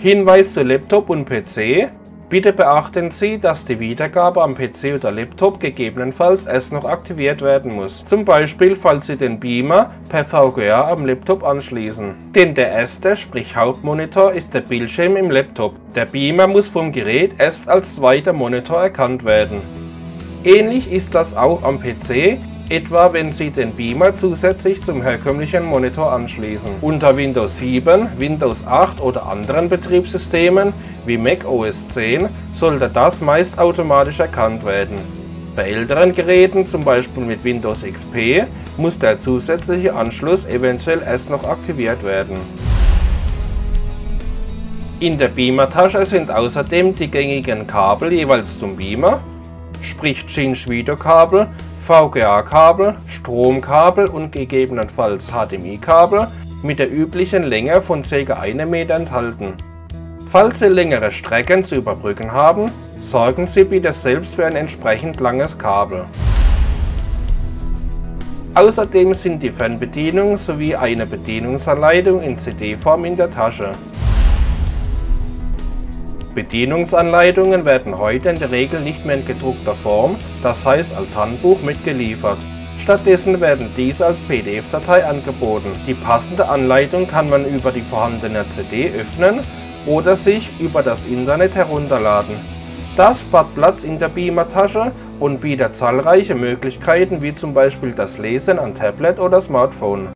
Hinweis zu Laptop und PC Bitte beachten Sie, dass die Wiedergabe am PC oder Laptop gegebenenfalls erst noch aktiviert werden muss. Zum Beispiel, falls Sie den Beamer per VGA am Laptop anschließen. Denn der erste, sprich Hauptmonitor, ist der Bildschirm im Laptop. Der Beamer muss vom Gerät erst als zweiter Monitor erkannt werden. Ähnlich ist das auch am PC, etwa wenn Sie den Beamer zusätzlich zum herkömmlichen Monitor anschließen. Unter Windows 7, Windows 8 oder anderen Betriebssystemen wie Mac OS 10 sollte das meist automatisch erkannt werden. Bei älteren Geräten, zum Beispiel mit Windows XP, muss der zusätzliche Anschluss eventuell erst noch aktiviert werden. In der Beamer-Tasche sind außerdem die gängigen Kabel jeweils zum Beamer, sprich Cinch-Videokabel VGA-Kabel, Stromkabel und gegebenenfalls HDMI-Kabel mit der üblichen Länge von ca. 1 m enthalten. Falls Sie längere Strecken zu überbrücken haben, sorgen Sie bitte selbst für ein entsprechend langes Kabel. Außerdem sind die Fernbedienung sowie eine Bedienungsanleitung in CD-Form in der Tasche. Bedienungsanleitungen werden heute in der Regel nicht mehr in gedruckter Form, das heißt als Handbuch, mitgeliefert. Stattdessen werden diese als PDF-Datei angeboten. Die passende Anleitung kann man über die vorhandene CD öffnen oder sich über das Internet herunterladen. Das spart Platz in der Beamer-Tasche und bietet zahlreiche Möglichkeiten wie zum Beispiel das Lesen an Tablet oder Smartphone.